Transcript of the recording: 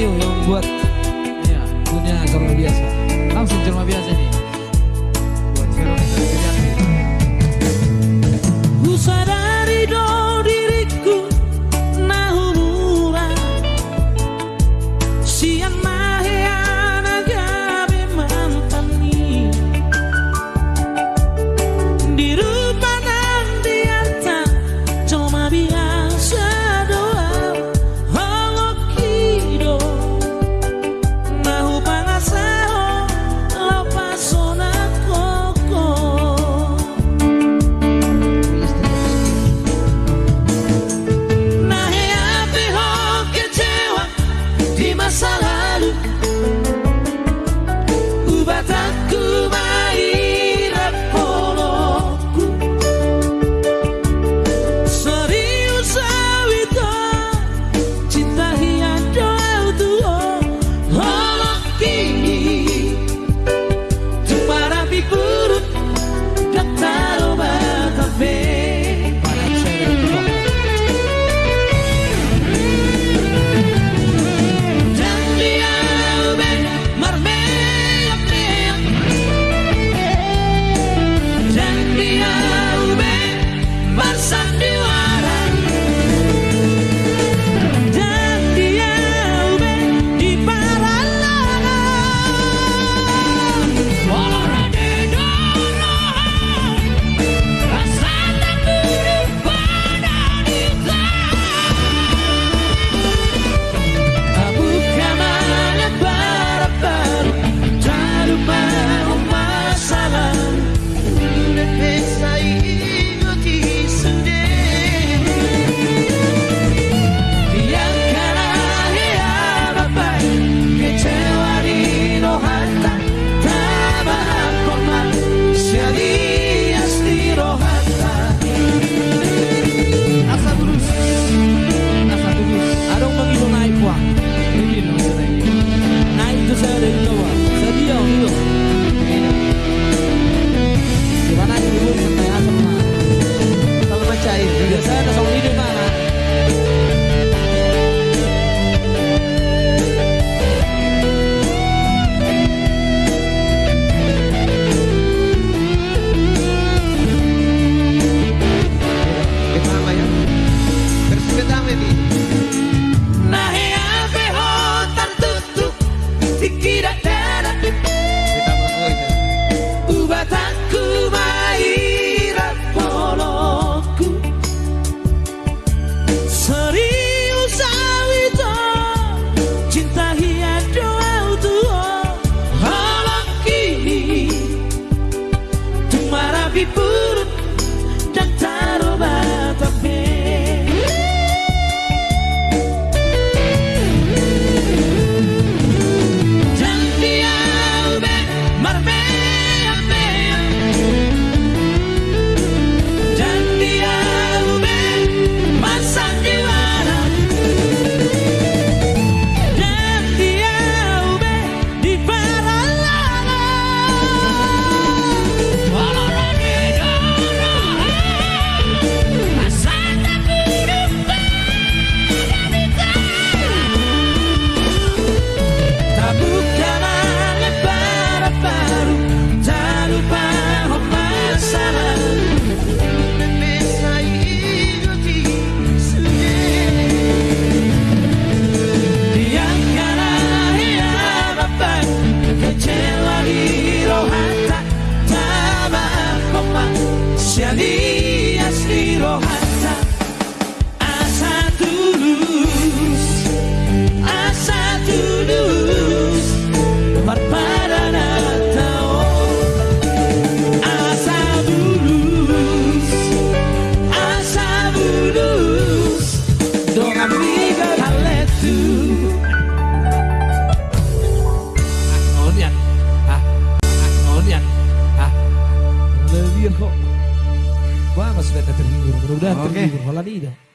you yang buat ya, punya acara biasa. Christianity. Mudah-mudahan okay. terhibur. Hola